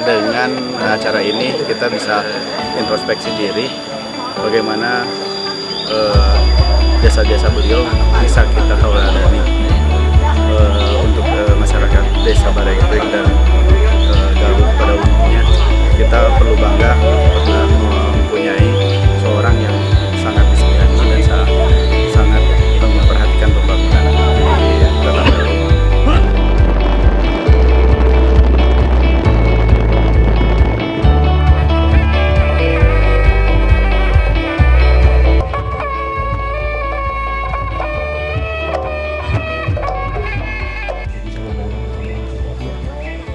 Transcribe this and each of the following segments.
dengan acara ini kita bisa introspeksi diri bagaimana eh, jasa-jasa beliau bisa kita eh, untuk eh,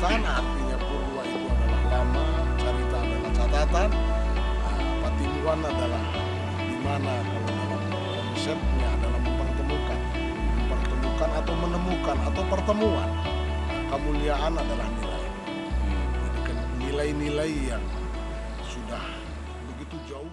Wiwitan artinya purwa itu adalah lama, carita adalah catatan, nah, patimuan adalah di mana kalau dalam konsepnya adalah mempertemukan, mempertemukan atau menemukan atau pertemuan. Nah, kemuliaan adalah nilai. Jadi kan nilai-nilai yang sudah begitu jauh